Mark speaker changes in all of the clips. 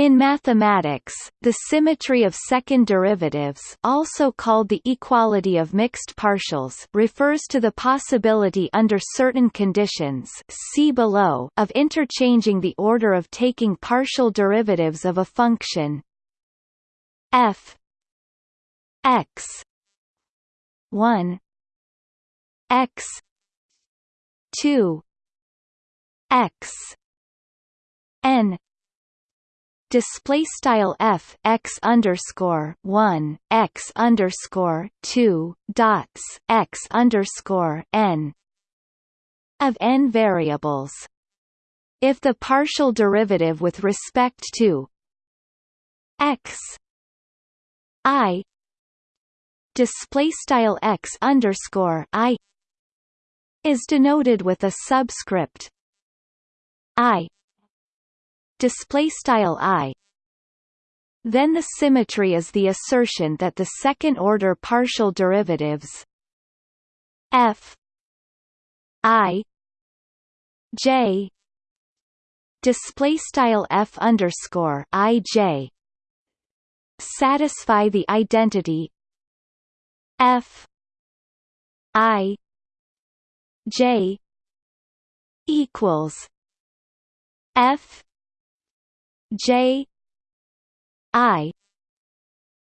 Speaker 1: In mathematics, the symmetry of second derivatives also called the equality of mixed partials refers to the possibility under certain conditions see below of interchanging the order of taking partial derivatives of a function f x 1 x 2 x n display style f x underscore one x underscore two dots x underscore n of n variables. If the partial derivative with respect to x i display style x underscore i is denoted with a subscript i display style i. Then the symmetry is the assertion that the second order partial derivatives f i j display style f underscore i j satisfy the identity f i j equals f J I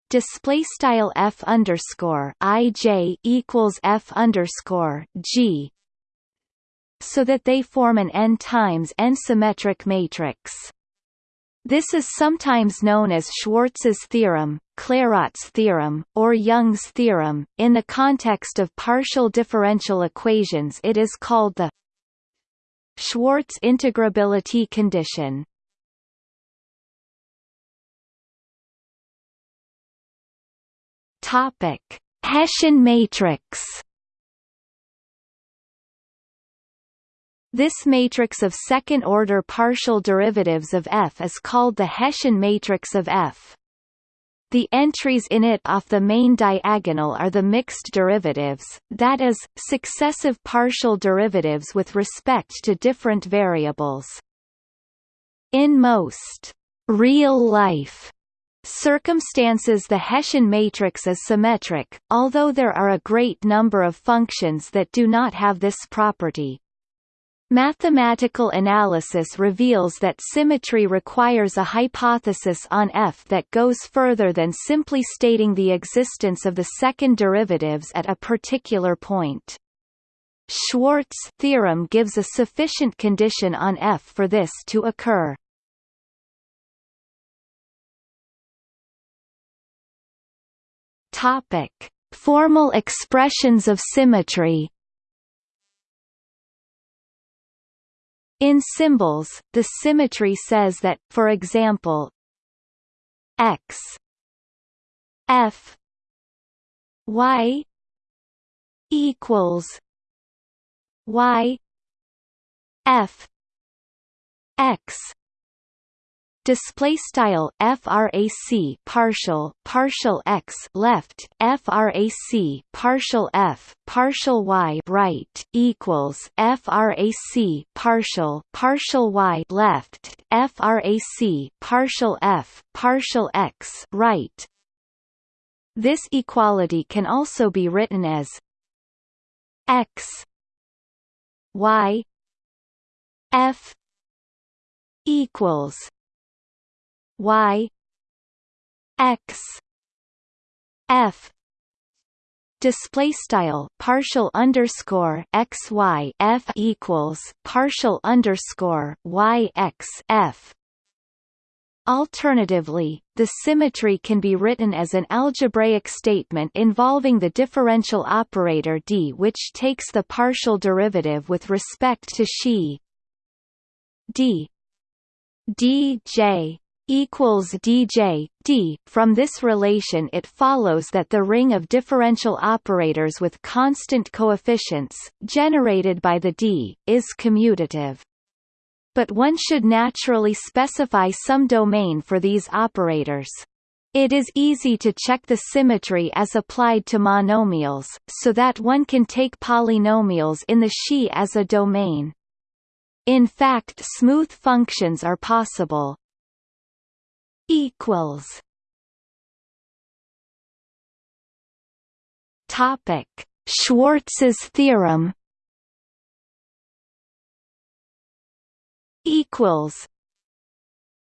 Speaker 1: display style f underscore i j equals f underscore g so that they form an n times n symmetric matrix. This is sometimes known as Schwarz's theorem, Clairaut's theorem, or Young's theorem. In the context of partial differential equations, it is called the Schwarz integrability condition. Topic: Hessian matrix. This matrix of second-order partial derivatives of f is called the Hessian matrix of f. The entries in it off the main diagonal are the mixed derivatives, that is, successive partial derivatives with respect to different variables. In most real-life circumstances the Hessian matrix is symmetric, although there are a great number of functions that do not have this property. Mathematical analysis reveals that symmetry requires a hypothesis on F that goes further than simply stating the existence of the second derivatives at a particular point. Schwarz theorem gives a sufficient condition on F for this to occur. Topic: Formal expressions of symmetry. In symbols, the symmetry says that, for example, x f y equals y f x display style frac partial partial x left frac partial f partial y right equals frac partial partial y left frac partial f partial x right. This equality can also be written as x y f equals y x f. Display style partial underscore x y f equals partial underscore y x f. Alternatively, the symmetry can be written as an algebraic statement involving the differential operator d which takes the partial derivative with respect to xi. D dj equals dj d. From this relation it follows that the ring of differential operators with constant coefficients, generated by the d, is commutative. But one should naturally specify some domain for these operators. It is easy to check the symmetry as applied to monomials, so that one can take polynomials in the Xi as a domain. In fact smooth functions are possible. Equals. Topic. Schwarz's theorem. Equals.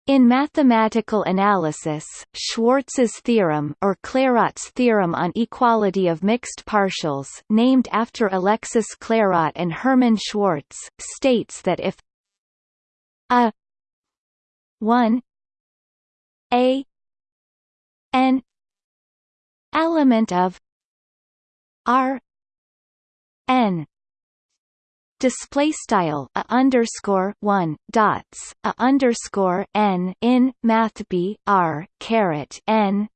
Speaker 1: In mathematical analysis, Schwarz's theorem or Clairaut's theorem on equality of mixed partials named after Alexis Clairaut and Hermann Schwarz, states that if a 1 a n element of r n display style a underscore one dots a underscore n in math b r caret n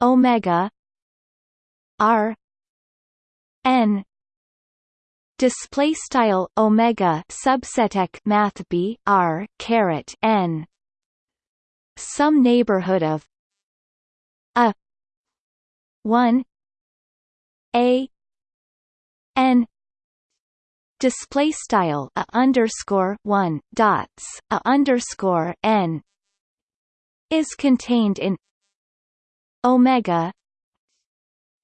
Speaker 1: omega r n display style omega subseteq math b r caret n some neighborhood of a 1 a n display style a underscore one dots a underscore n is contained in omega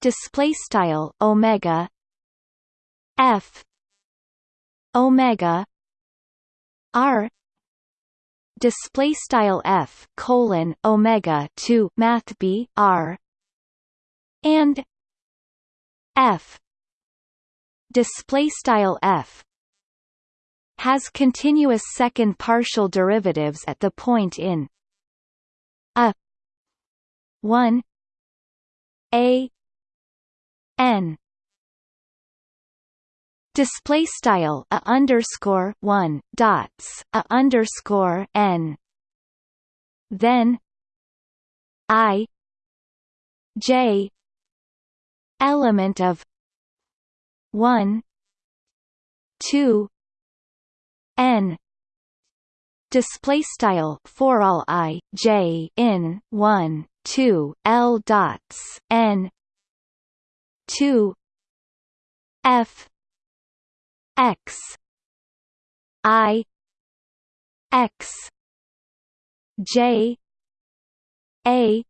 Speaker 1: display style omega f omega r display style f colon omega 2 math b r and f display style f has continuous second partial derivatives at the point in a 1 a n display style a underscore 1 dots a underscore n. Then i j element of one two n. Display style for all i j in 1 2 l dots n 2 f x. I. X. J. A.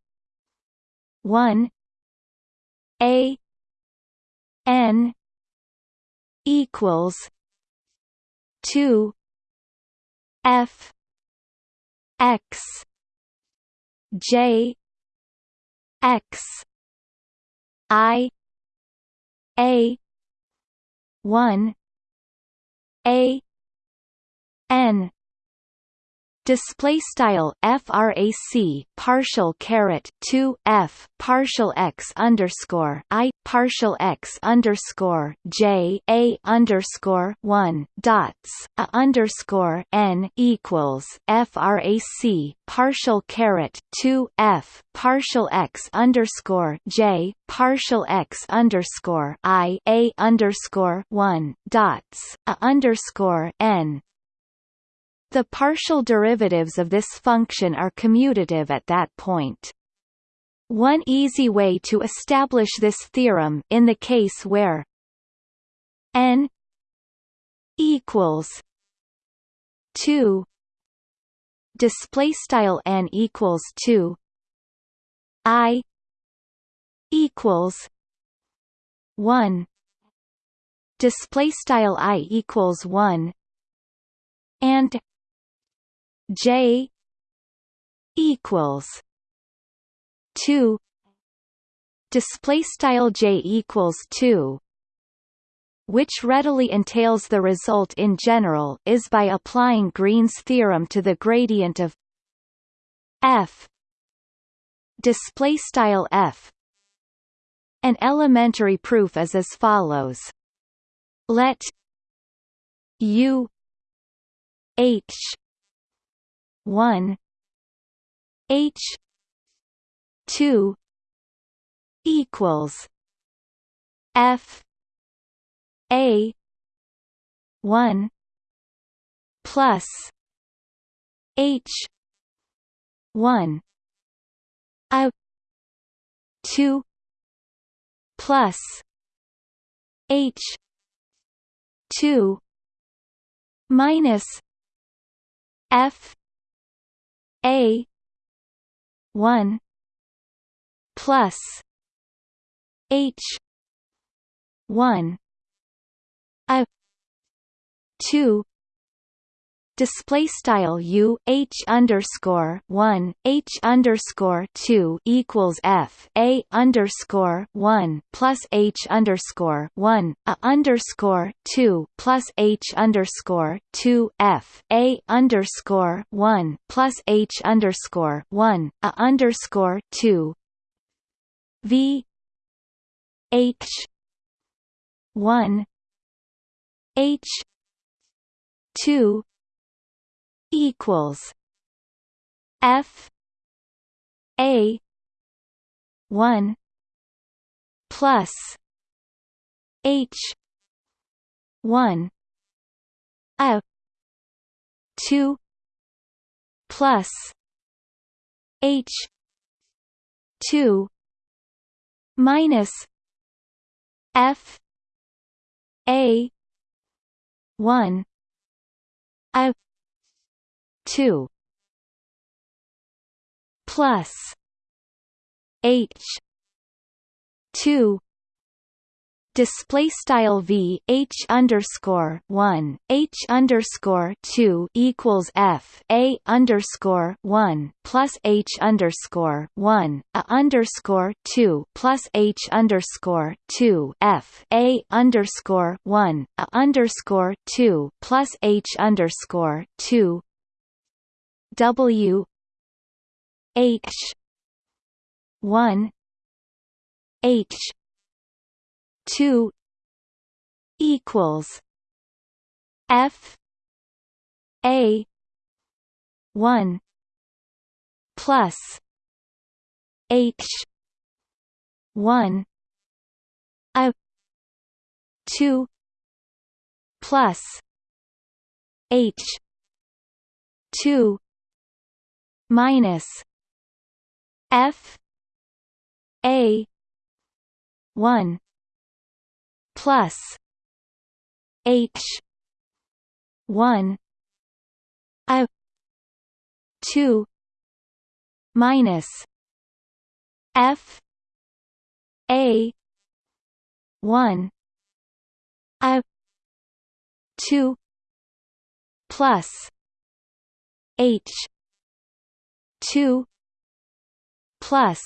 Speaker 1: 1 a. N. equals two F X J X I A one A N display style frac partial caret 2 f partial x underscore i partial x underscore j a underscore 1 dots a underscore n equals frac partial caret 2 f partial x underscore j partial x underscore i a underscore 1 dots a underscore n the partial derivatives of this function are commutative at that point. One easy way to establish this theorem in the case where n equals 2 display style n equals 2 i equals 1 display style i equals 1 and J equals two. Display style J equals two which readily entails the result in general is by applying Green's theorem to the gradient of f. Display style f. An elementary proof is as follows. Let u h one H two equals F A one plus H one A two plus H two minus F a. one plus H one a two display style u h underscore one h underscore two equals f a underscore one plus h underscore one a underscore two plus h underscore two f a underscore one plus h underscore one a underscore two. V h one h two equals F A one plus H one A two plus H two minus F A one A 2 plus h 2 display style v h underscore one h underscore two equals f a underscore one plus h underscore one a underscore two plus h underscore two f a underscore one a underscore two plus h underscore two W H one H two equals F A one plus H one A two plus H two minus F A one plus H one A two minus F A one A two plus H two plus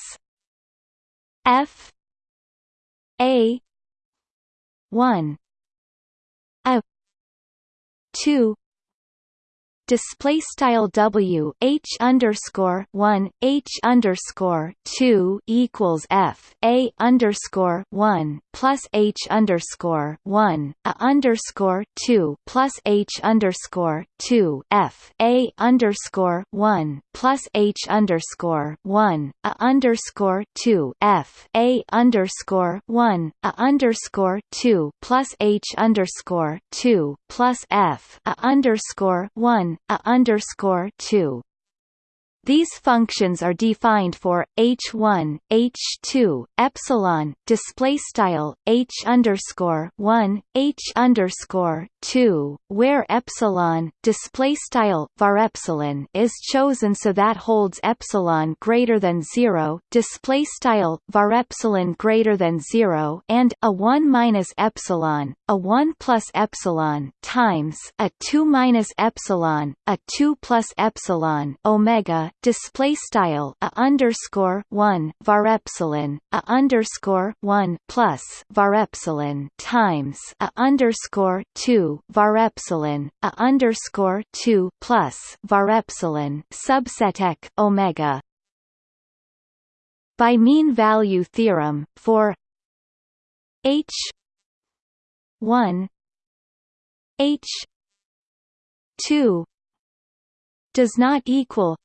Speaker 1: F A one A two display style w h underscore one h underscore two equals f a underscore one plus h underscore one a underscore two plus h underscore two f a underscore one plus h underscore one a underscore two f a underscore one a underscore two plus h underscore two plus f a underscore one a underscore two these functions are defined for h1, h2, epsilon, display style h underscore 1, h underscore 2, where epsilon, display style var epsilon is chosen so that holds epsilon greater than zero, display style var epsilon greater than zero, and a 1 minus epsilon, a 1 plus epsilon times a 2 minus epsilon, a 2 plus epsilon omega display style a underscore one var epsilon a underscore one plus var epsilon times a underscore two var epsilon a underscore two plus var epsilon subset omega. By mean value theorem for h 1 h 2 does not equal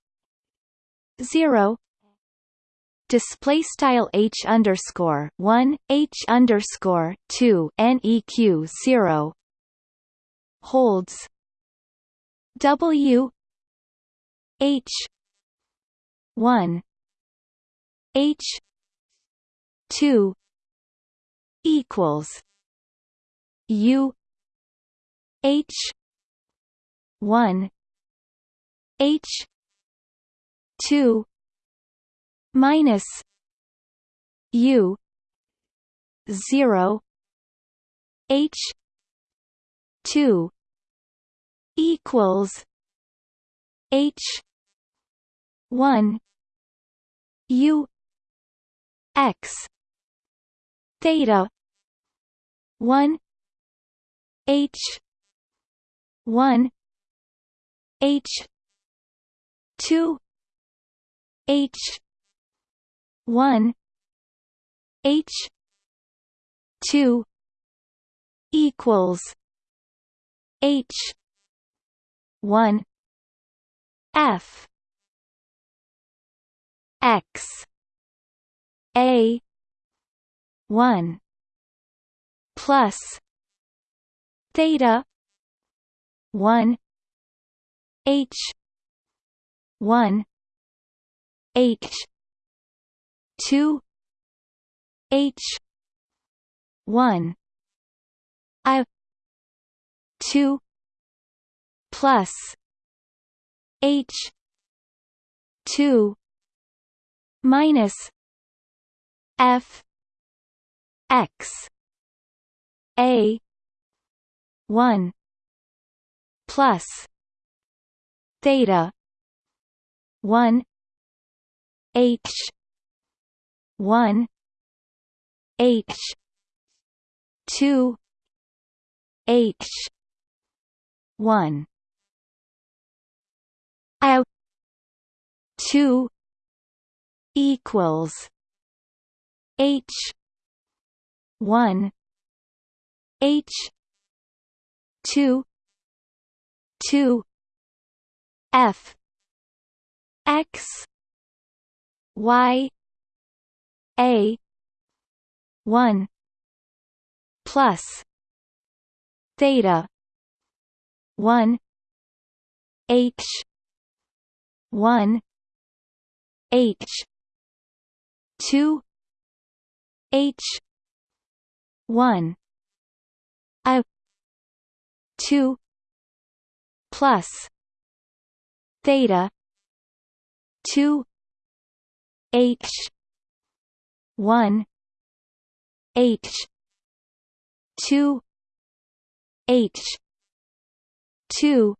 Speaker 1: 0 display style h underscore 1 h underscore 2 neq 0 holds. W. H. 1 h. 2 equals. U. H. 1 h two minus u 0 h 2 equals h 1 u x theta 1 h 1 h 2 h 1 h 2 equals h 1 f x a 1 plus theta 1 h 1 h. 2 h. 1 i. 2 plus. H. 2 minus. F. X. A. 1 plus. Theta. 1 h 1 h 2 h 1 i 2 equals h 1 h 2 2 f. X y a 1 plus theta 1 h 1 h 2 h 1 i 2 plus theta 2 h 1 h 2 h 2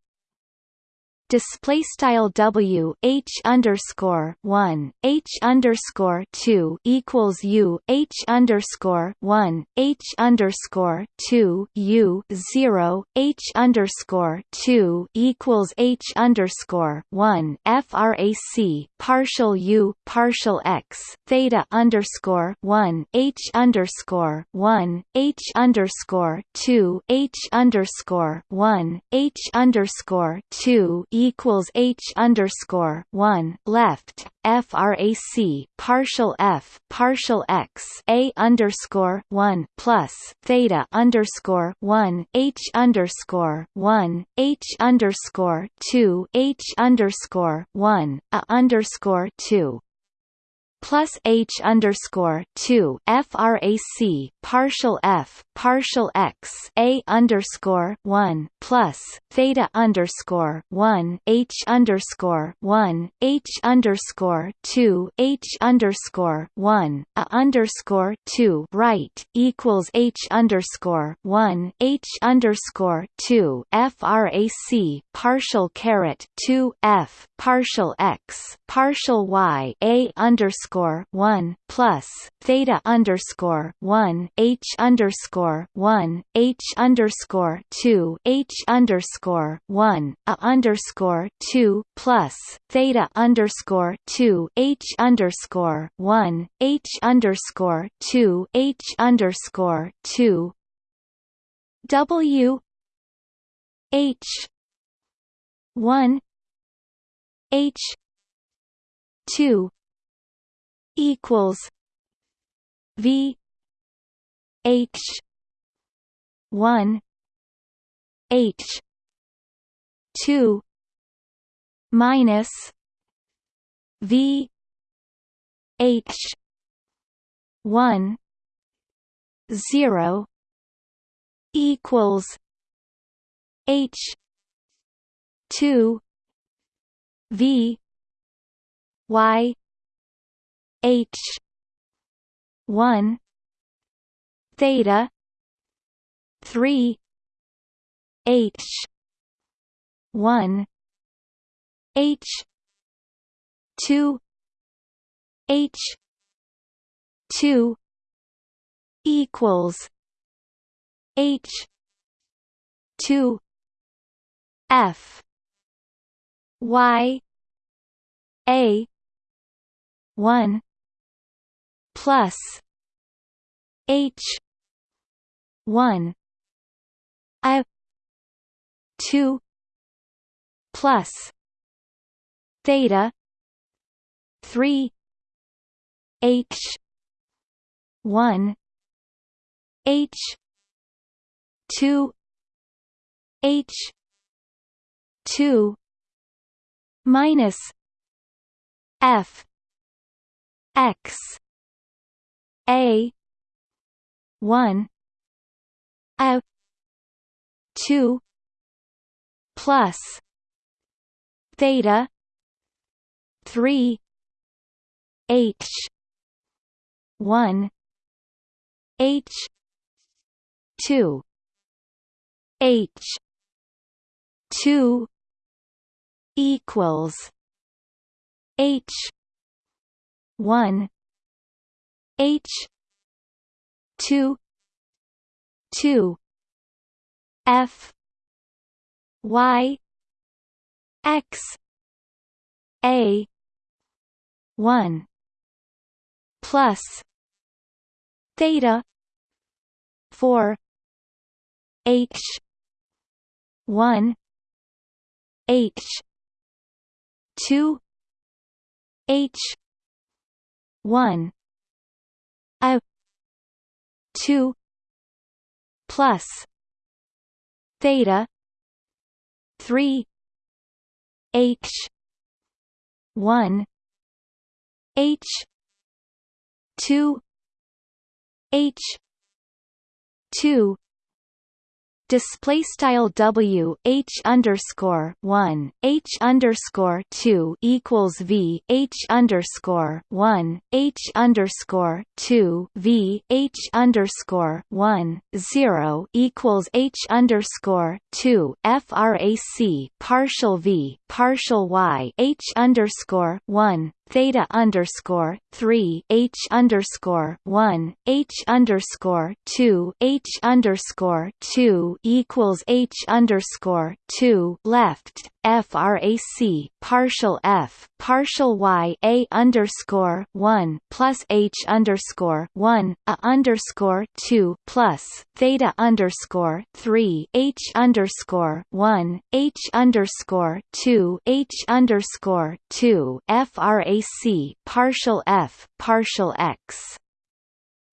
Speaker 1: display style w h underscore one h underscore two equals u h underscore one h underscore two u zero h underscore two equals h underscore one frac partial u partial x theta underscore one h underscore one h underscore two h underscore one h underscore two equals H underscore one left frac partial f partial x a underscore one plus theta underscore one h underscore one h underscore two h underscore one a underscore two plus H underscore two FRAC partial F partial X A underscore one plus theta underscore one H underscore one H underscore two H underscore one A underscore two right equals H underscore one H underscore two FRAC partial caret two F partial X partial Y A underscore underscore one plus theta underscore one H underscore one H underscore two H underscore one A underscore two plus theta underscore two H underscore one H underscore two H underscore two W H one H two equals V H one H two minus V H one zero equals H two V Y H one theta three H one H two H two equals H two F Y A one plus H one A two plus theta three H one H two H two minus F X A. one. A. two. Plus. Theta. three. H. one. H. two. H. two equals H. one H two two F Y X A one plus theta four H one H two H one A two plus theta three H one H two H two display style w h underscore one h underscore two equals v h underscore one h underscore two v h underscore one zero equals h underscore two frac partial v partial y h underscore one theta underscore three H underscore one H underscore two H underscore two equals H underscore two left frac partial f partial y a underscore one plus h underscore one a underscore two plus theta underscore three h underscore one h underscore two h underscore two frac partial f partial x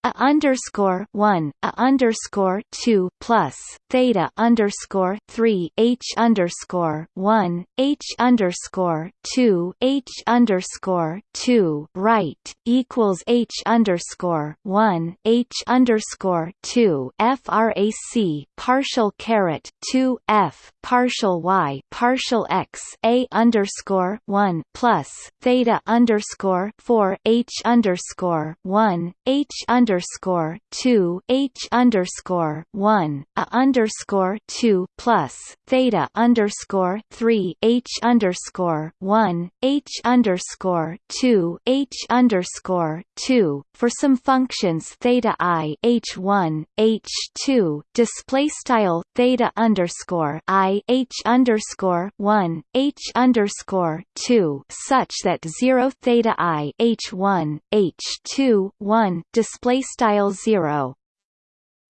Speaker 1: a underscore one a underscore two plus theta underscore three h underscore one h underscore two h underscore two right equals h underscore one h underscore two frac partial caret two f partial y partial x a underscore one plus theta underscore four h underscore one h underscore underscore two H underscore one a underscore two plus theta underscore three H underscore one H underscore two H underscore two. For some functions theta i H one H two. Display style theta underscore i H underscore one H underscore two such that zero theta i H one H two one. Display style 0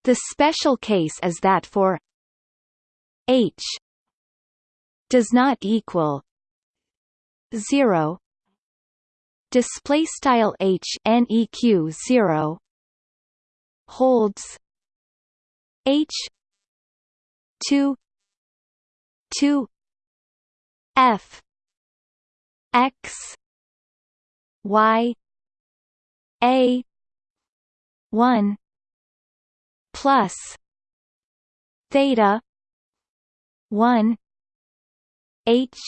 Speaker 1: the special case is that for h does not equal 0 display style h neq 0 holds h 2 2 f x y a one plus theta one H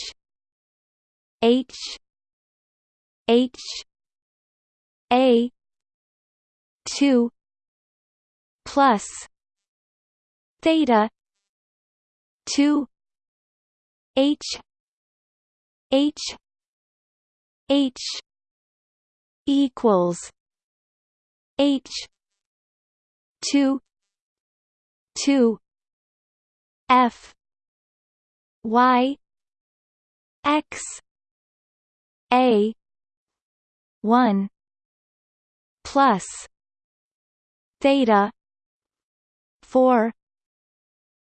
Speaker 1: H H a 2 plus theta 2 h h h equals h 2 2 f y x a 1 plus theta 4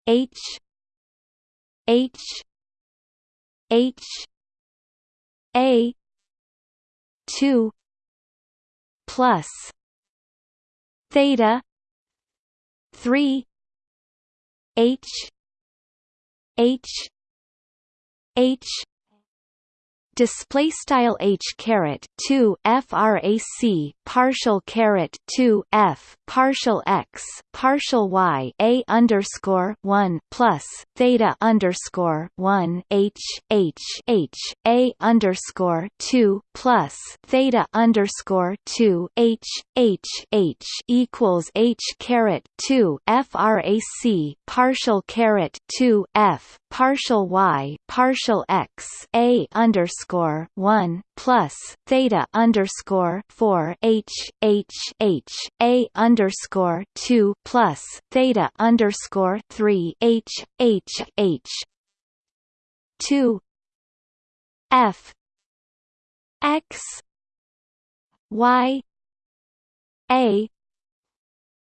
Speaker 1: h h h a 2 plus theta 3 h h h display style h caret 2 frac partial caret 2 f partial x partial y a underscore 1 plus theta underscore 1 h h h a underscore 2 plus theta underscore 2 h h h equals h caret 2 frac partial caret 2 f partial y partial x a underscore one plus theta underscore four H H H A underscore two plus theta underscore three H H H two F X Y A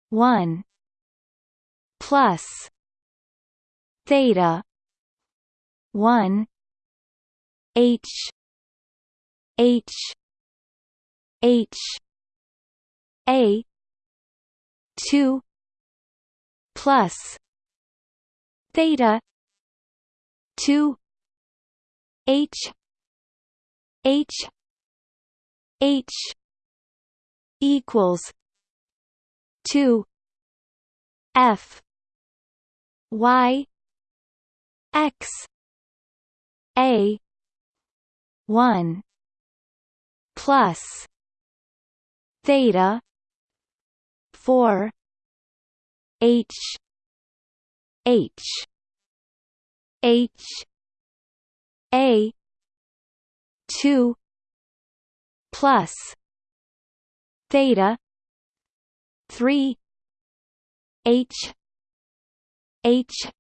Speaker 1: one plus theta one H H H A two plus theta two H H H equals two F Y X A one plus theta 4 h h h a 2 plus theta 3 h h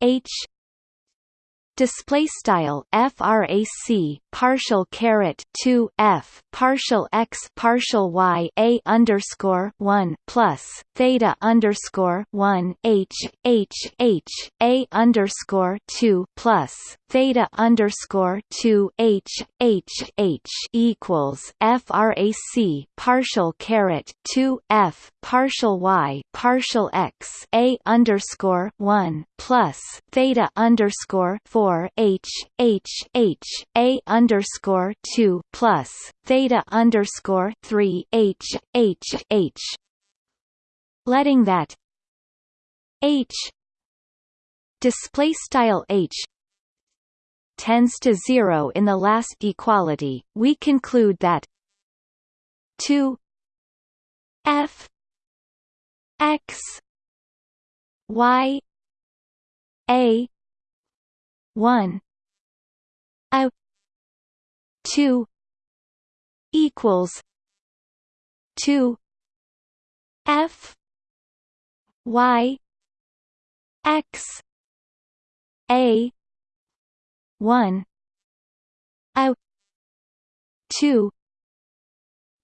Speaker 1: h display style frac partial caret 2 f partial x partial y a underscore 1 plus theta underscore 1 h h h a underscore 2 plus theta underscore 2 h h h equals frac partial caret 2 f partial y partial x a underscore 1 plus theta underscore 4 four H H H A underscore two plus theta underscore three H H H. Letting that H display style H tends to zero in the last equality, we conclude that 2 f x y a one. I two. Equals. Two. F. Y. X. A. One. I two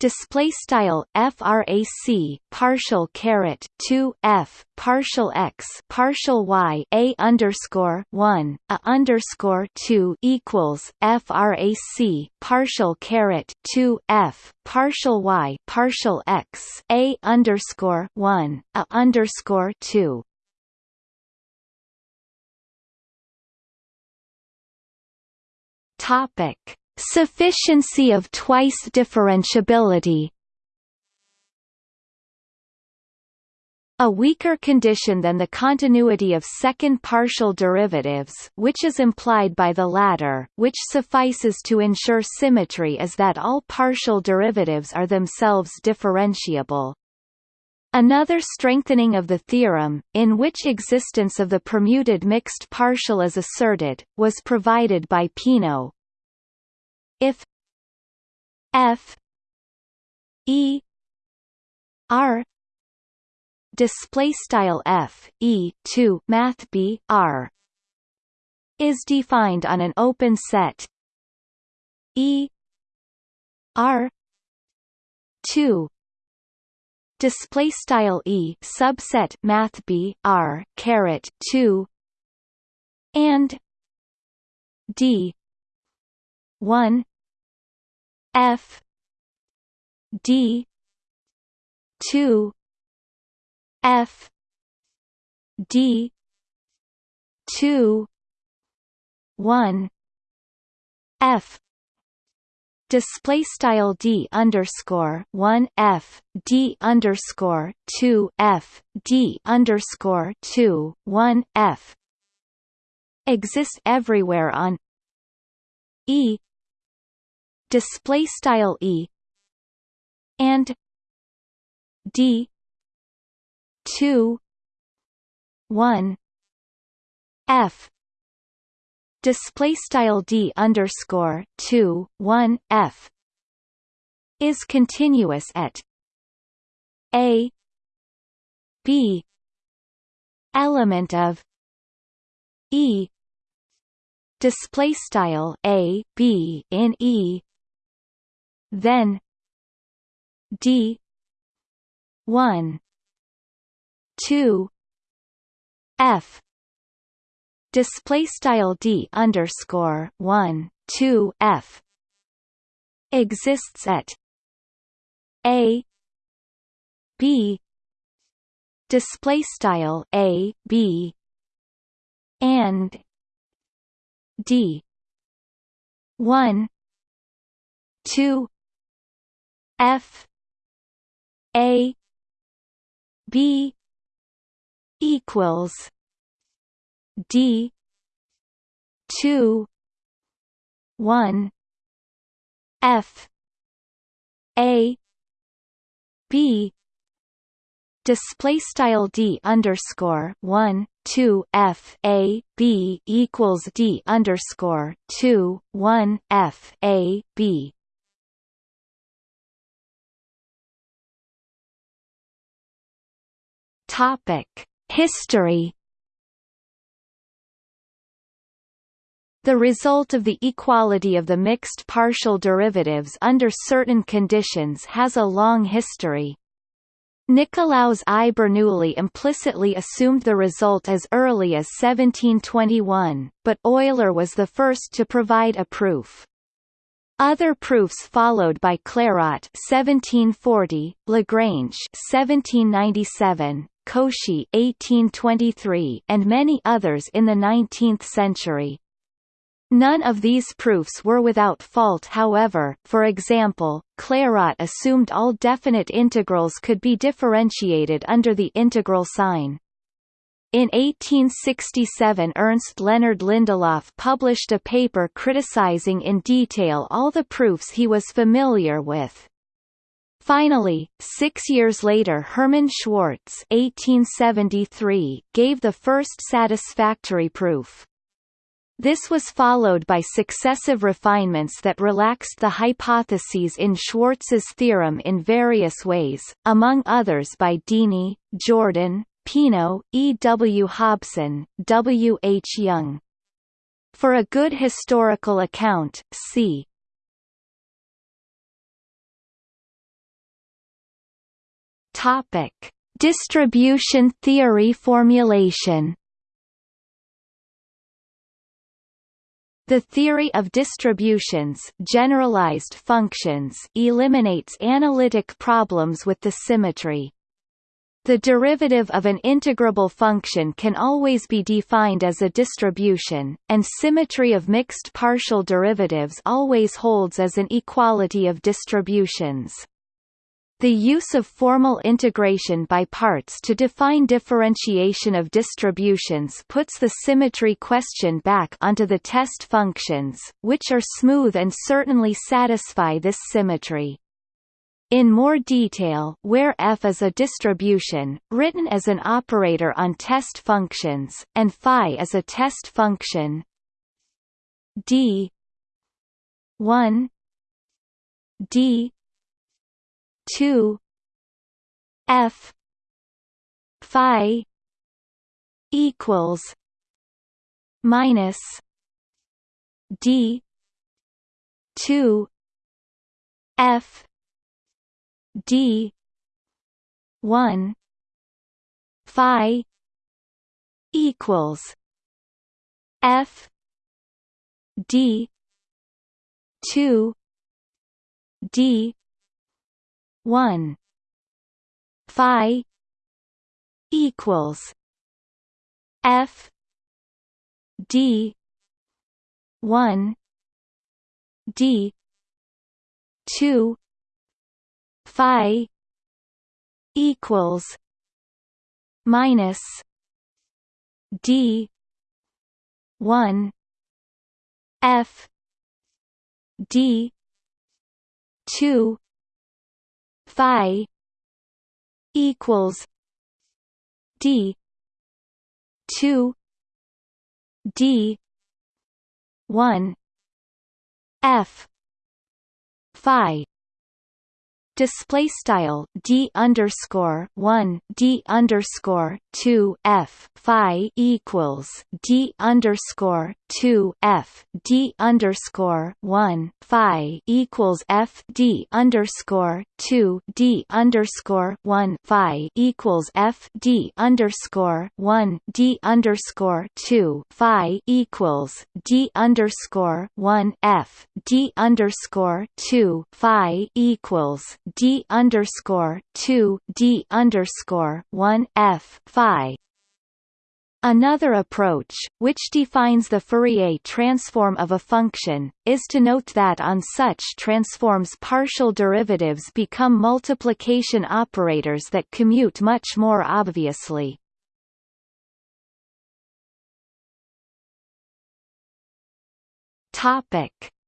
Speaker 1: display style frac partial caret 2 f partial x partial y a underscore 1 a underscore 2 equals frac partial caret 2 f partial y partial x a underscore 1 a underscore 2 topic Sufficiency of twice differentiability A weaker condition than the continuity of second partial derivatives which is implied by the latter, which suffices to ensure symmetry is that all partial derivatives are themselves differentiable. Another strengthening of the theorem, in which existence of the permuted mixed partial is asserted, was provided by Peano. If f e r display style f e 2 math b r is defined on an open set e r 2 display style e subset math b r caret 2 and d 1 f d 2 f d 2 1 f. Display style d underscore one f d underscore two f d underscore two one f. Exists everywhere on e display style e and d two one f display style d underscore two one f is continuous at a b element of e display style a b in e then d 1 2 f display style d underscore one two f exists at a b display style a b and d one two f a b equals D two one F A B display style D underscore one two F A B equals D underscore two one F A B History The result of the equality of the mixed partial derivatives under certain conditions has a long history. Nicolaus I Bernoulli implicitly assumed the result as early as 1721, but Euler was the first to provide a proof. Other proofs followed by Clairaut 1740, Lagrange 1797, Cauchy 1823, and many others in the 19th century. None of these proofs were without fault however, for example, Clairaut assumed all definite integrals could be differentiated under the integral sign. In 1867 Ernst Leonard Lindelof published a paper criticizing in detail all the proofs he was familiar with. Finally, six years later Hermann Schwarz 1873 gave the first satisfactory proof. This was followed by successive refinements that relaxed the hypotheses in Schwarz's theorem in various ways, among others by Dini, Jordan, Peano, E. W. Hobson, W. H. Young. For a good historical account, see Topic: Distribution theory formulation The theory of distributions generalized functions eliminates analytic problems with the symmetry. The derivative of an integrable function can always be defined as a distribution, and symmetry of mixed partial derivatives always holds as an equality of distributions. The use of formal integration by parts to define differentiation of distributions puts the symmetry question back onto the test functions, which are smooth and certainly satisfy this symmetry. In more detail where f is a distribution, written as an operator on test functions, and phi is a test function d 1 d 2 f phi equals minus d 2 f d 1 phi equals f d 2 d 1 phi equals f d 1 d 2 phi equals minus d 1 f d 2 phi equals d 2 d 1 f phi display style d underscore one d underscore two f phi equals d underscore two f d underscore one phi equals f d underscore two d underscore one phi equals f d underscore one d underscore two phi equals d underscore one f d underscore two phi equals d underscore two d underscore one f phi. Another approach, which defines the Fourier transform of a function, is to note that on such transforms partial derivatives become multiplication operators that commute much more obviously.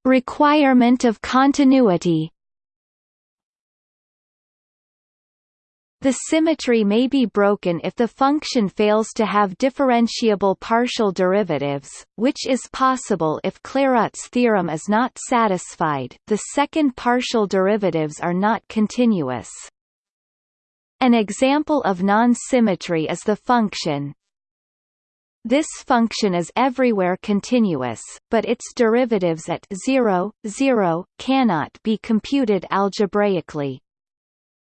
Speaker 1: Requirement of continuity The symmetry may be broken if the function fails to have differentiable partial derivatives, which is possible if Clairaut's theorem is not satisfied the second partial derivatives are not continuous. An example of non-symmetry is the function this function is everywhere continuous, but its derivatives at 0, 0, cannot be computed algebraically.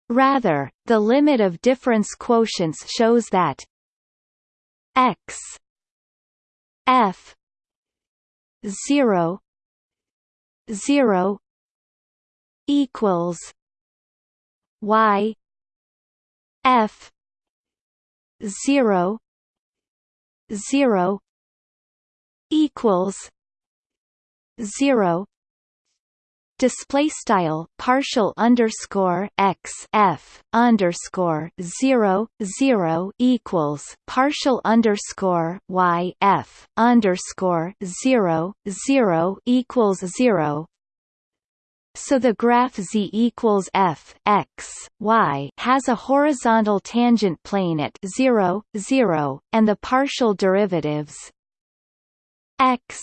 Speaker 1: Rather, the limit of difference quotients shows that x f 0 0 equals y f 0 0 equals 0 display style partial underscore x f underscore zero zero equals partial underscore y f underscore zero zero equals zero. So the graph z equals f x y has a horizontal tangent plane at 0, 0, and the partial derivatives x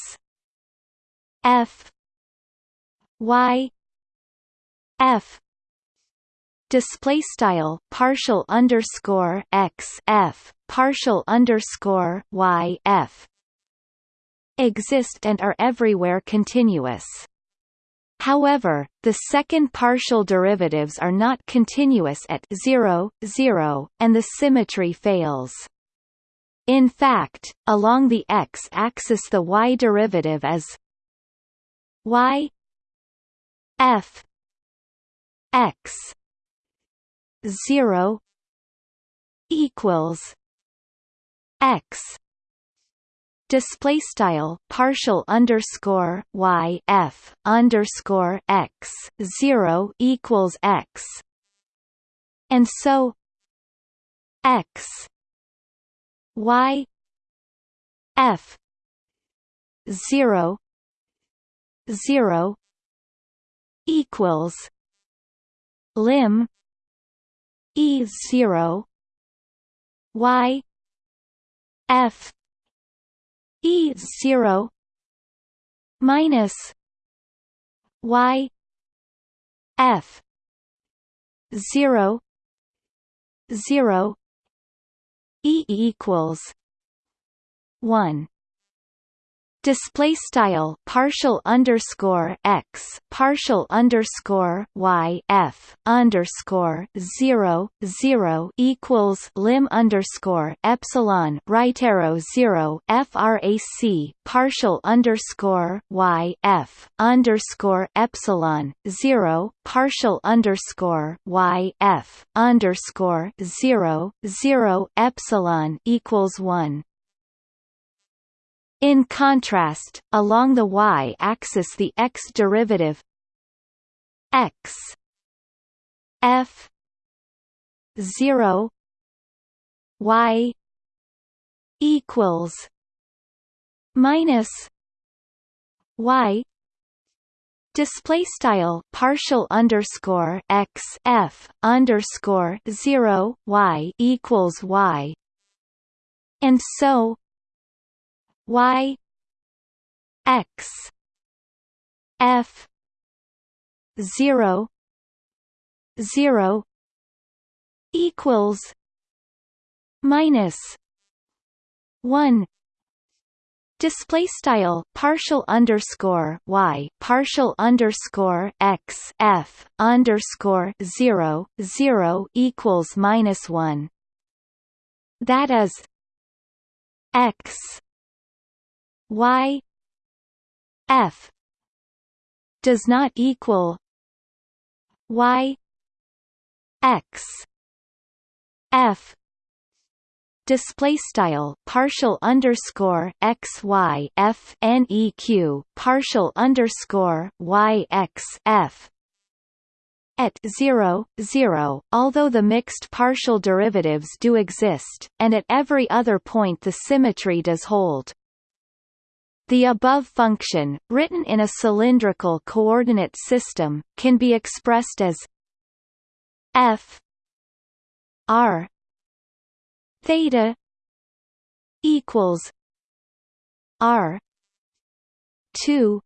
Speaker 1: f y f display style partial underscore x f partial underscore y f exist and are everywhere continuous. However, the second partial derivatives are not continuous at 0, 0, and the symmetry fails. In fact, along the x-axis the y derivative is y f. X. 0 equals x. Display style partial underscore y f underscore x 0 equals x. And so x. Y. F. 0 0 equals lim e 0 y f e 0 minus y f 0 0 e equals 1 display style partial underscore x partial underscore y f underscore zero zero equals lim underscore epsilon right arrow zero frac partial underscore y f underscore epsilon zero partial underscore y f underscore zero zero epsilon equals one in contrast, along the y-axis the x derivative x f 0 y equals minus y display style partial underscore x f underscore 0 y equals y. And so y x f 0 0 equals minus 1 display style partial underscore y partial underscore x f underscore 0 0 equals minus 1 that is x y f does not equal y x f display style partial underscore x y f n e q partial underscore y x f at 0, 0, although the mixed partial derivatives do exist, and at every other point the symmetry does hold. The above function, written in a cylindrical coordinate system, can be expressed as f r theta equals r 2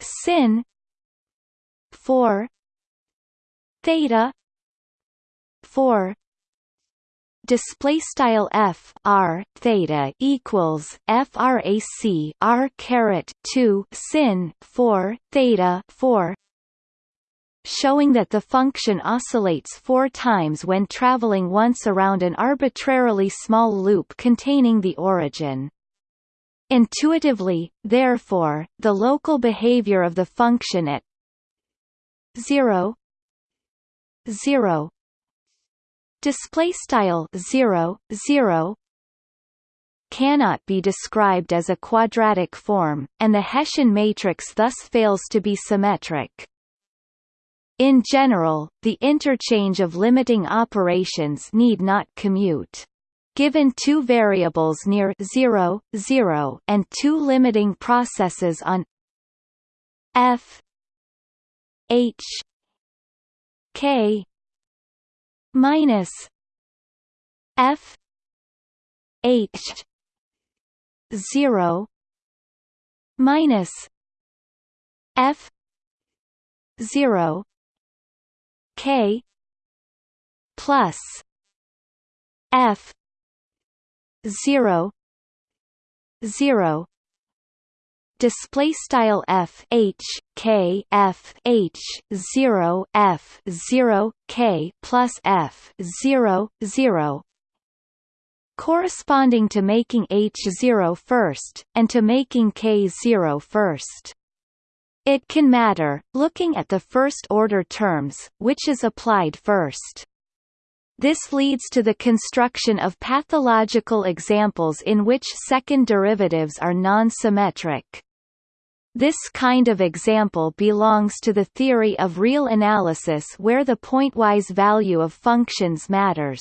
Speaker 1: sin 4 theta 4 display style f r theta equals frac r caret 2 sin 4 theta 4 showing that the function oscillates four times when traveling once around an arbitrarily small loop containing the origin. Intuitively, therefore, the local behavior of the function at 0 0 display style 0 0 cannot be described as a quadratic form and the hessian matrix thus fails to be symmetric. In general the interchange of limiting operations need not commute. Given two variables near 0 0 and two limiting processes on f h k minus F H zero minus F zero K plus F zero zero display style f h k f h 0 f 0 k plus f 0 0 corresponding to making h 0 first and to making k 0 first. It can matter looking at the first order terms which is applied first. This leads to the construction of pathological examples in which second derivatives are non-symmetric. This kind of example belongs to the theory of real analysis where the pointwise value of functions matters.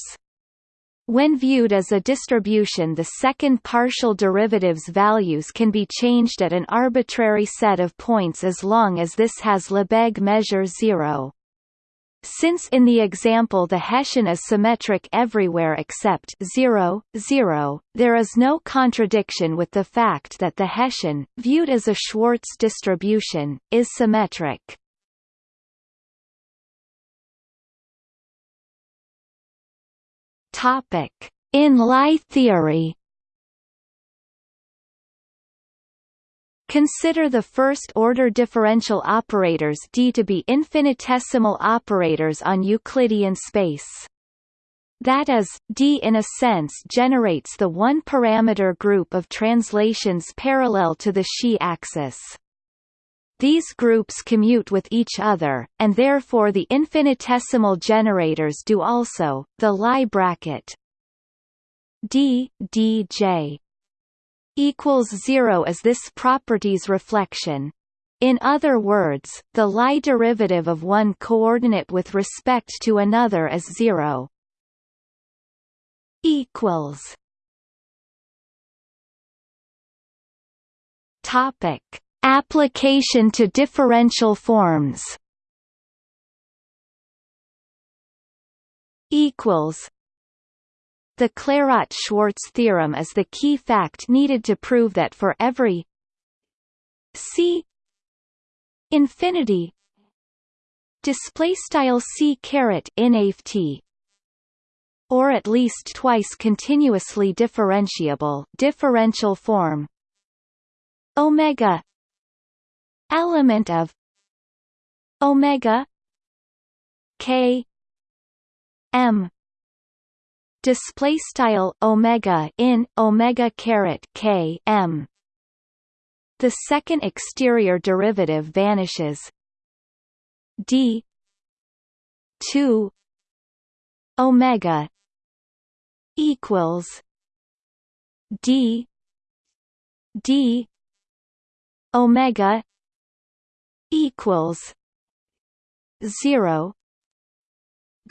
Speaker 1: When viewed as a distribution the second partial derivative's values can be changed at an arbitrary set of points as long as this has Lebesgue measure zero. Since in the example the Hessian is symmetric everywhere except 0, 0, there is no contradiction with the fact that the Hessian, viewed as a Schwartz distribution, is symmetric. In Lie theory Consider the first-order differential operators D to be infinitesimal operators on Euclidean space. That is, D in a sense generates the one-parameter group of translations parallel to the Xi axis. These groups commute with each other, and therefore the infinitesimal generators do also. The Lie bracket D D J equals zero is this property's reflection. In other words, the Lie derivative of one coordinate with respect to another is zero. Equals. Topic: Application to differential forms. Equals the Clairaut-Schwarz theorem is the key fact needed to prove that for every c infinity display style c caret t or at least twice continuously differentiable differential form omega element of omega k m display style omega in omega caret k m. The second exterior derivative vanishes. D. 2 omega equals d. D. omega equals 0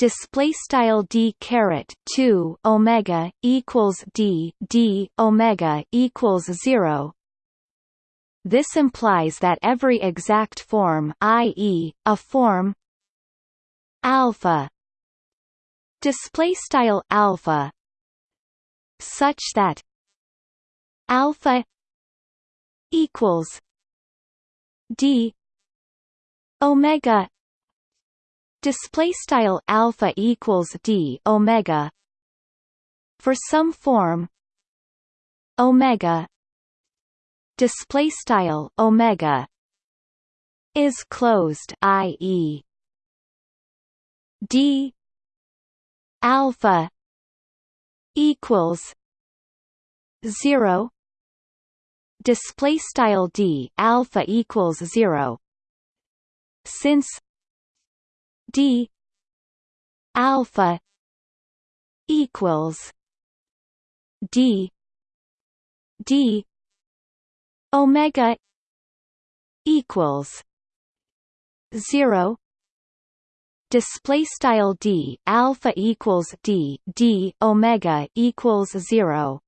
Speaker 1: display style d caret 2 omega equals d d omega equals 0 this implies that every exact form i.e. a form alpha display style alpha such that alpha equals d omega display style alpha equals d omega for some form omega display style omega is closed i.e. d alpha equals 0 display style d alpha equals 0 since d alpha equals d d omega equals 0 display style d alpha equals d d omega equals 0